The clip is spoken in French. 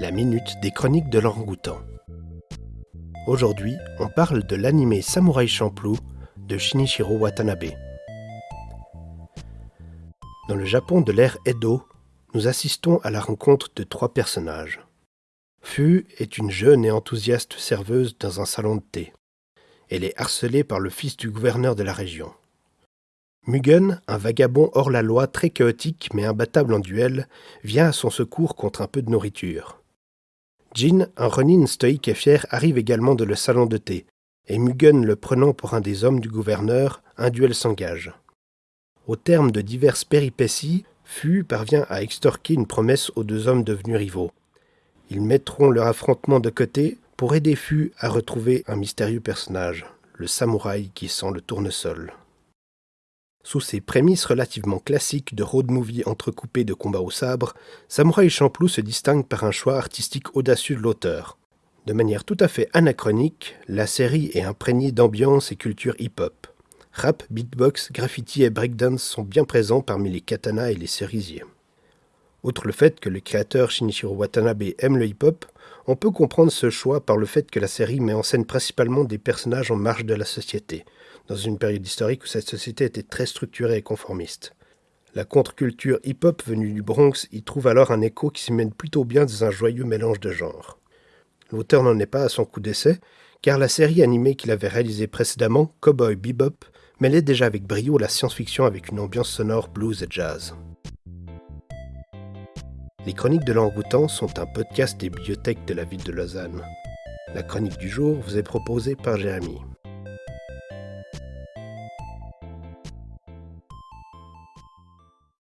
la minute des chroniques de l'orang-outan. Aujourd'hui, on parle de l'animé Samurai Champloo de Shinichiro Watanabe. Dans le Japon de l'ère Edo, nous assistons à la rencontre de trois personnages. Fu est une jeune et enthousiaste serveuse dans un salon de thé. Elle est harcelée par le fils du gouverneur de la région. Mugen, un vagabond hors la loi très chaotique mais imbattable en duel, vient à son secours contre un peu de nourriture. Jin, un Ronin stoïque et fier, arrive également de le salon de thé, et Mugen le prenant pour un des hommes du gouverneur, un duel s'engage. Au terme de diverses péripéties, Fu parvient à extorquer une promesse aux deux hommes devenus rivaux. Ils mettront leur affrontement de côté pour aider Fu à retrouver un mystérieux personnage, le samouraï qui sent le tournesol. Sous ces prémices relativement classiques de road movie entrecoupé de combats au sabre, Samurai Champloo se distingue par un choix artistique audacieux de l'auteur. De manière tout à fait anachronique, la série est imprégnée d'ambiance et culture hip-hop. Rap, beatbox, graffiti et breakdance sont bien présents parmi les katanas et les cerisiers. Outre le fait que le créateur Shinichiro Watanabe aime le hip-hop, on peut comprendre ce choix par le fait que la série met en scène principalement des personnages en marge de la société, dans une période historique où cette société était très structurée et conformiste. La contre-culture hip-hop venue du Bronx y trouve alors un écho qui s'y mène plutôt bien dans un joyeux mélange de genres. L'auteur n'en est pas à son coup d'essai, car la série animée qu'il avait réalisée précédemment, Cowboy Bebop, mêlait déjà avec brio la science-fiction avec une ambiance sonore blues et jazz. Les Chroniques de l'Angoutan sont un podcast des bibliothèques de la ville de Lausanne. La chronique du jour vous est proposée par Jérémy.